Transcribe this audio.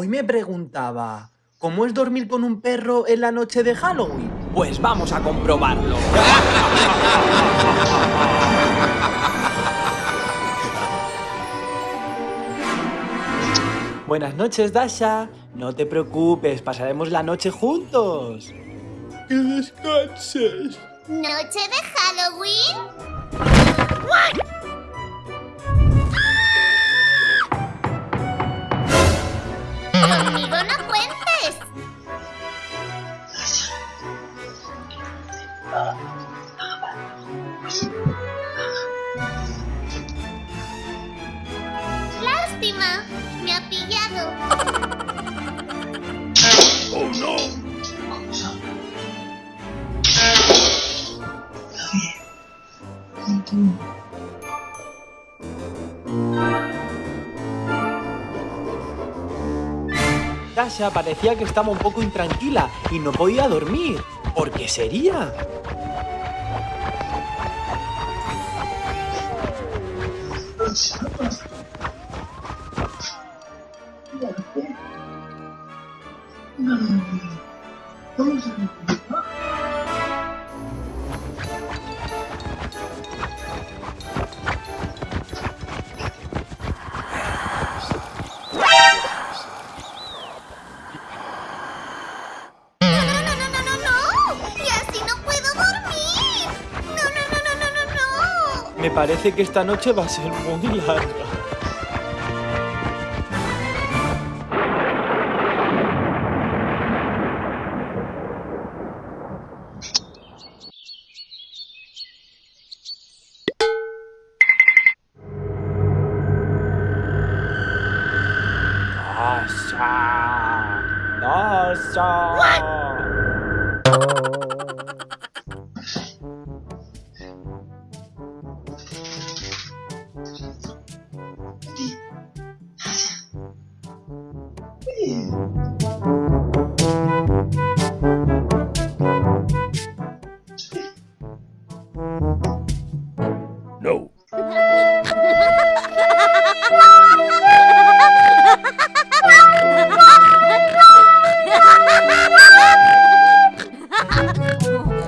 Hoy me preguntaba, ¿cómo es dormir con un perro en la noche de Halloween? Pues vamos a comprobarlo. Buenas noches, Dasha. No te preocupes, pasaremos la noche juntos. Que descanses. ¿Noche de Halloween? ¡Conmigo no cuentes! ¡Lástima! Me ha pillado. Oh no. Parecía que estaba un poco intranquila y no podía dormir. ¿Por qué sería? ¡No, Me parece que esta noche va a ser muy larga. Dasha. Dasha. No.